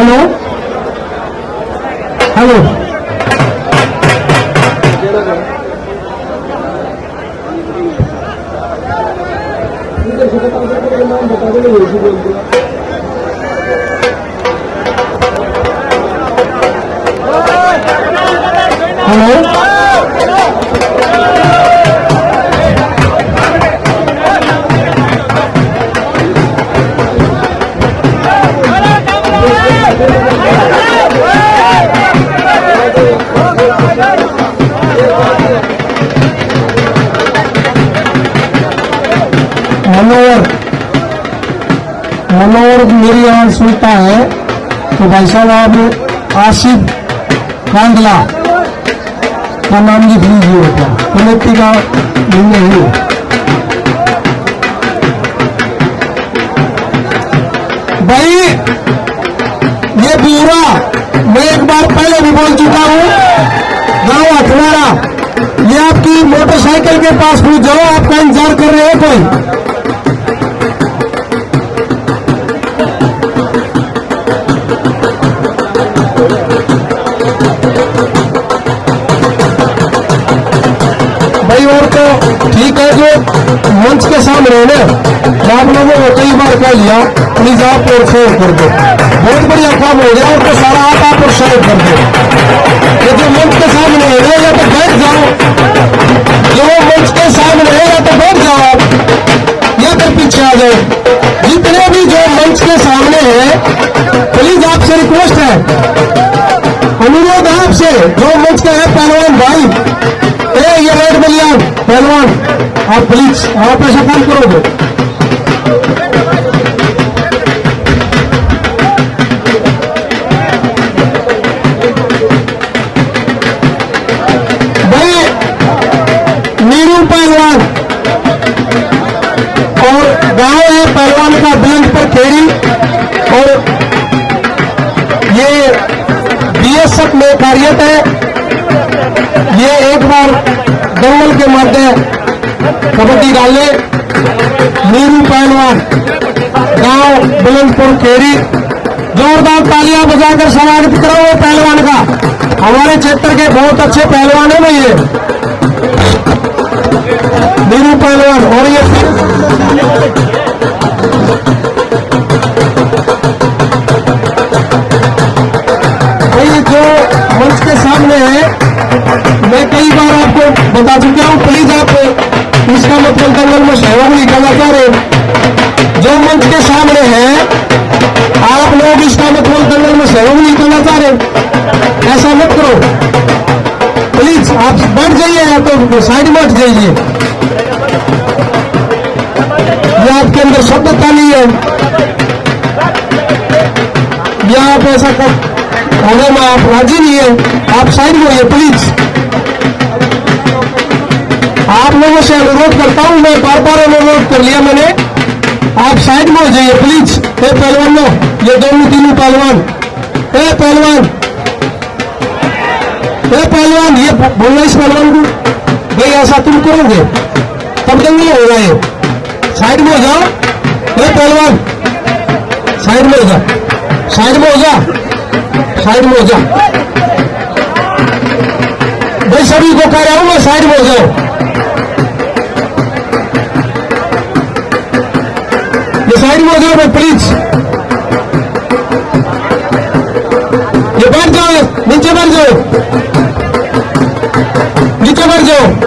Hallo? Hallo? Hallo? मेरी आवाज़ सुनता है तो भाई साहब आप आसिफ कांडला का नाम लिख लीजिए बेटा। कमेटी का निर्णय है। भाई, ये ब्यूरा मैं एक बार पहले भी बोल चुका हूँ, गाँव अठवाड़ा ये आपकी मोटरसाइकिल के पास पूछ जाओ, आपका इंतज़ार कर रहे हैं कोई। ठीक है जो। मंच के सामने है ना आप लोगों को कई बार कह लिया प्लीज़ आप और शेयर कर दो। बहुत बढ़िया काम हो गया तो सारा आप आप और शेयर कर दो। ये जो मंच के सामने है या तो बैठ जाओ। जो मंच के सामने है या तो बैठ जाओ आप। या फिर पीछे आ जाओ। जितने भी जो मंच के सामने है प्लीज़ आपसे रिक्वेस्ट है। अनुरोध है आपसे, जो मंच का है पहलवान पहलवान, आप प्लीज़ आप ऐसा काम करोगे? भाई, नीरू पहलवान और है पहलवान का पर खेड़ी और ये बीएसएफ में कार्यरत है। ये एक बार दंगल के मध्य कबड्डी डाले नीरू पहलवान, गाँव बुलंदपुर खेड़ी जोरदार तालियाँ बजाकर स्वागत करो वो पहलवान का। हमारे क्षेत्र के बहुत अच्छे पहलवान है भैया नीरू पहलवान, और ये बता चुका हूँ प्लीज़ आप इसका मतलब दंगल में सहयोग नहीं करना चाह रहे जो मंच के सामने है, आप लोग इसका मतलब दंगल में सहयोग नहीं करना चाह रहे ऐसा मत करो। प्लीज़ आप बैठ जाइए, या तो साइड में जाइए। ये आपके अंदर शब्दता नहीं है। या आप ऐसा कर अगर मैं आप राज़ी नहीं है। आप साइड में होइए प्लीज़ लोगों से अनुरोध करता हूँ, मैं बार बार अनुरोध कर लिया मैंने। आप साइड में हो जाइए प्लीज़ ए पहलवानों, ये दोनों तीनों पहलवान। हे पहलवान। ए पहलवान, ये बोलना इस पहलवान को। भाई, ऐसा तुम करोगे, तब दंगल होगा ये साइड में हो जाओ। हे पहलवान। साइड में हो जा। साइड में हो जा। साइड में हो जा। भाई, सभी को कह रहा हूँ, मैं साइड में हो जाओ ये साइड में हो जाओ भाई प्लीज़ ये बैठ जाओ नीचे बैठ जाओ नीचे बैठ जाओ